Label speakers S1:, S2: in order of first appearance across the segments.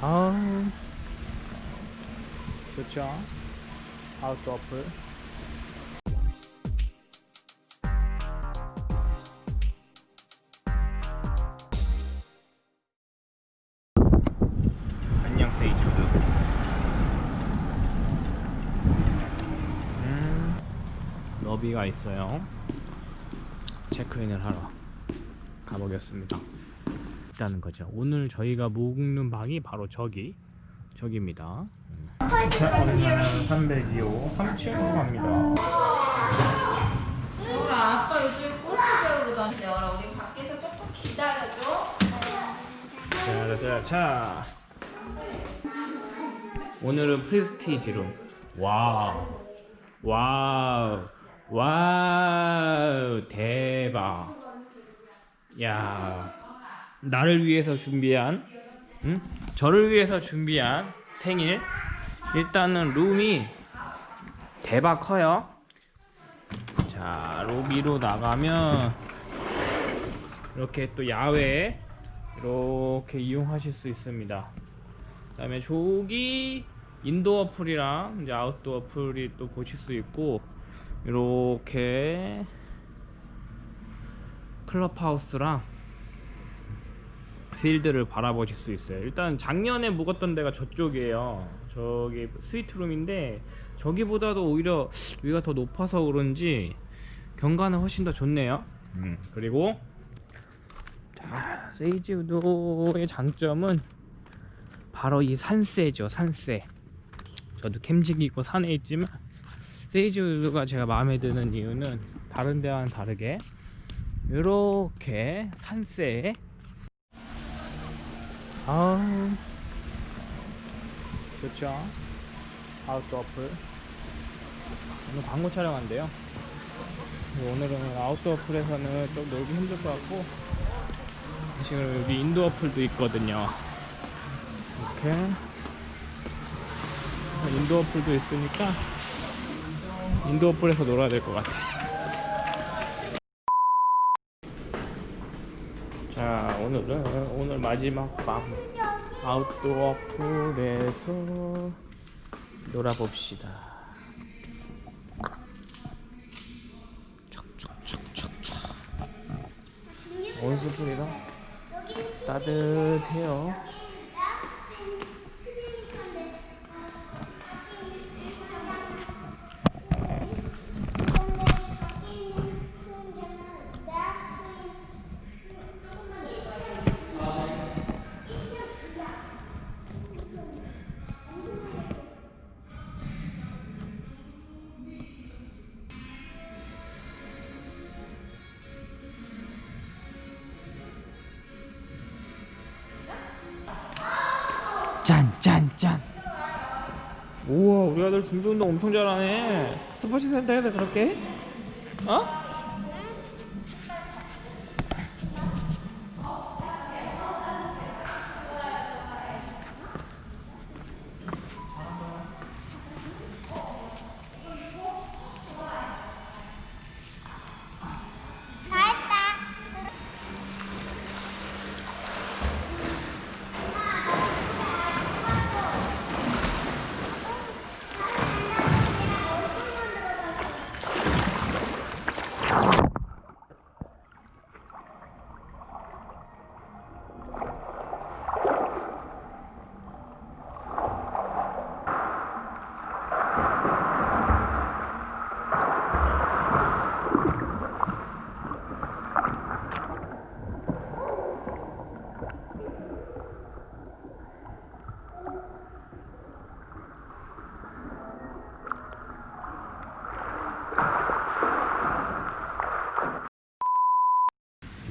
S1: 아. 좋죠. 아웃도 어플. 안녕 세이주드 음. 너비가 있어요. 체크인을 하러 가보겠습니다 있다는 거죠. 오늘 저희가 묵는 방이 바로 저기 저기입니다. 자, 오늘은 302호 3층으로 갑니다.
S2: 우리 아빠 요즘 골프 배우러 다녀라. 우리 밖에서 조금 기다려줘.
S1: 자, 자, 자. 오늘은 prestige room. 와우. 와우. 와우. 대박. 야. 나를 위해서 준비한 응? 저를 위해서 준비한 생일. 일단은 룸이 대박 커요. 자 로비로 나가면 이렇게 또 야외 이렇게 이용하실 수 있습니다. 그 다음에 저기 indoor pool이랑 이제 아웃도어 풀이 또 보실 수 있고 이렇게 클럽하우스랑 필드를 바라보실 수 있어요. 일단 작년에 묵었던 데가 저쪽이에요. 저기 스위트룸인데 저기보다도 오히려 위가 더 높아서 그런지 경관은 훨씬 더 좋네요. 음, 그리고 자 세이지 우도의 장점은 바로 이 산세죠 산세. 저도 캠직이고 산에 있지만 세이지 우드가 제가 마음에 드는 이유는 다른 데와는 다르게 이렇게 산세에 아. 좋죠. 아웃도어 어플. 오늘 광고 촬영한대요. 오늘은 아웃도어 어플에서는 좀 놀기 힘들 것 같고. 지금 여기 indoor pool도 있거든요. 이렇게. indoor pool도 있으니까 indoor pool에서 놀아야 될 것 같아. 자 오늘은 오늘 마지막 밤. outdoor pool에서 놀아봅시다. 온수풀이라 따뜻해요 우와 우리 아들 준비운동 엄청 잘하네 스포츠 센터에서 그렇게 해? 어?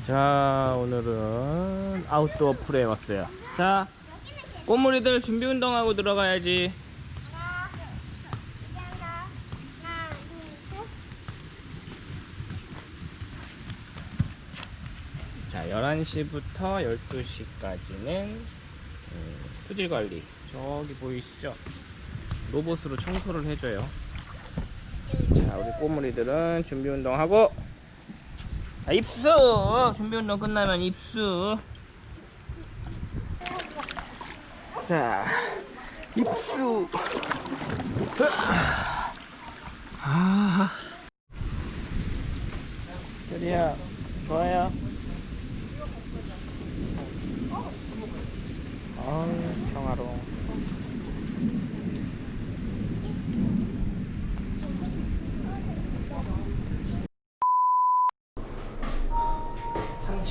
S1: 자 오늘은 아웃도어 풀에 왔어요. 자 꼬물이들 준비 운동하고 들어가야지. 자 11시부터 12시까지는 수질 관리. 저기 보이시죠? 로봇으로 청소를 해줘요. 자 우리 꼬물이들은 준비 운동하고 아, 입수 준비 운동 끝나면 입수 자, 입수. 아, 별이야, 좋아요. 아유, 평화로워.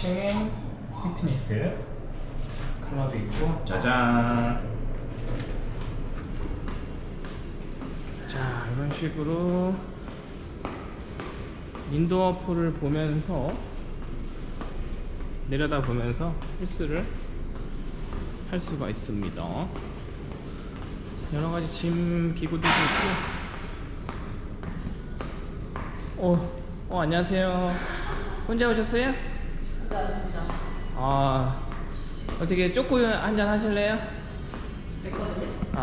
S1: 삼층에 피트니스 클럽이 있고 짜잔. 자 이런 식으로 인도어 풀을 보면서 내려다 보면서 헬스를 할 수가 있습니다. 여러 가지 짐 기구들도 있고. 어, 어 안녕하세요. 혼자 오셨어요? 아 어떻게 쪼꼬 한잔 하실래요?
S2: 됐거든요.